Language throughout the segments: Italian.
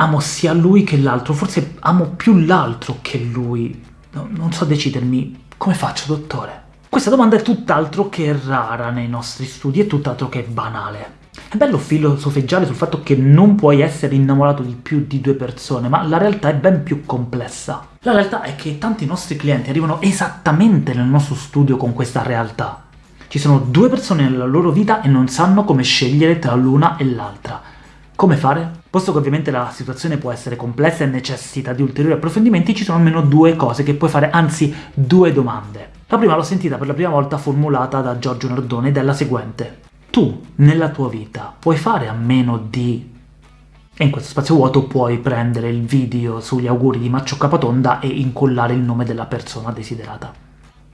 amo sia lui che l'altro, forse amo più l'altro che lui. No, non so decidermi. Come faccio, dottore? Questa domanda è tutt'altro che rara nei nostri studi, è tutt'altro che banale. È bello filosofeggiare sul fatto che non puoi essere innamorato di più di due persone, ma la realtà è ben più complessa. La realtà è che tanti nostri clienti arrivano esattamente nel nostro studio con questa realtà. Ci sono due persone nella loro vita e non sanno come scegliere tra l'una e l'altra. Come fare? Posto che ovviamente la situazione può essere complessa e necessita di ulteriori approfondimenti, ci sono almeno due cose che puoi fare, anzi due domande. La prima l'ho sentita per la prima volta formulata da Giorgio Nardone ed è la seguente. Tu, nella tua vita, puoi fare a meno di... E in questo spazio vuoto puoi prendere il video sugli auguri di Maccio Capatonda e incollare il nome della persona desiderata.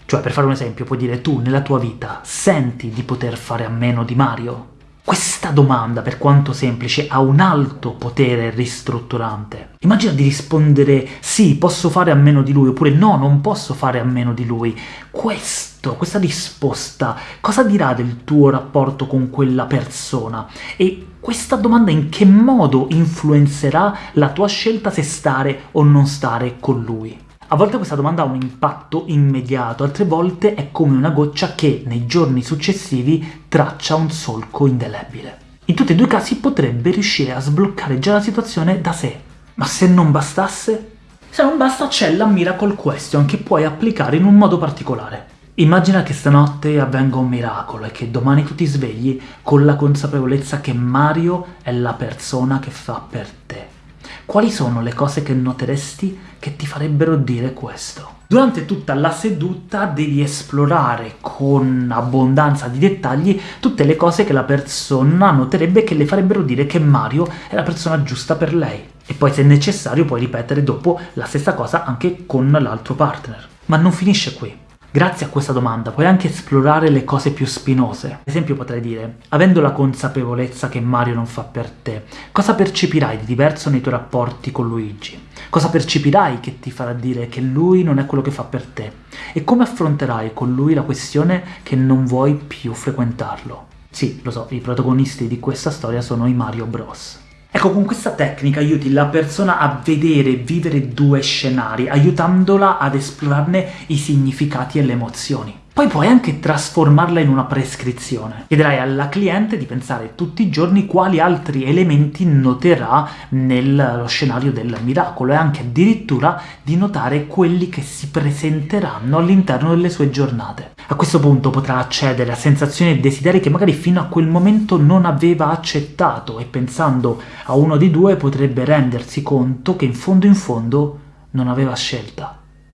Cioè, per fare un esempio, puoi dire tu, nella tua vita, senti di poter fare a meno di Mario? Questa domanda, per quanto semplice, ha un alto potere ristrutturante. Immagina di rispondere sì, posso fare a meno di lui, oppure no, non posso fare a meno di lui. Questo, questa risposta, cosa dirà del tuo rapporto con quella persona? E questa domanda in che modo influenzerà la tua scelta se stare o non stare con lui? A volte questa domanda ha un impatto immediato, altre volte è come una goccia che, nei giorni successivi, traccia un solco indelebile. In tutti e due i casi potrebbe riuscire a sbloccare già la situazione da sé. Ma se non bastasse? Se non basta c'è la Miracle Question che puoi applicare in un modo particolare. Immagina che stanotte avvenga un miracolo e che domani tu ti svegli con la consapevolezza che Mario è la persona che fa per te. Quali sono le cose che noteresti che ti farebbero dire questo? Durante tutta la seduta devi esplorare con abbondanza di dettagli tutte le cose che la persona noterebbe che le farebbero dire che Mario è la persona giusta per lei. E poi se necessario puoi ripetere dopo la stessa cosa anche con l'altro partner. Ma non finisce qui. Grazie a questa domanda puoi anche esplorare le cose più spinose. Ad esempio potrei dire, avendo la consapevolezza che Mario non fa per te, cosa percepirai di diverso nei tuoi rapporti con Luigi? Cosa percepirai che ti farà dire che lui non è quello che fa per te? E come affronterai con lui la questione che non vuoi più frequentarlo? Sì, lo so, i protagonisti di questa storia sono i Mario Bros. Ecco, con questa tecnica aiuti la persona a vedere e vivere due scenari, aiutandola ad esplorarne i significati e le emozioni. Poi puoi anche trasformarla in una prescrizione. Chiederai alla cliente di pensare tutti i giorni quali altri elementi noterà nello scenario del miracolo e anche addirittura di notare quelli che si presenteranno all'interno delle sue giornate. A questo punto potrà accedere a sensazioni e desideri che magari fino a quel momento non aveva accettato e pensando a uno di due potrebbe rendersi conto che in fondo in fondo non aveva scelta.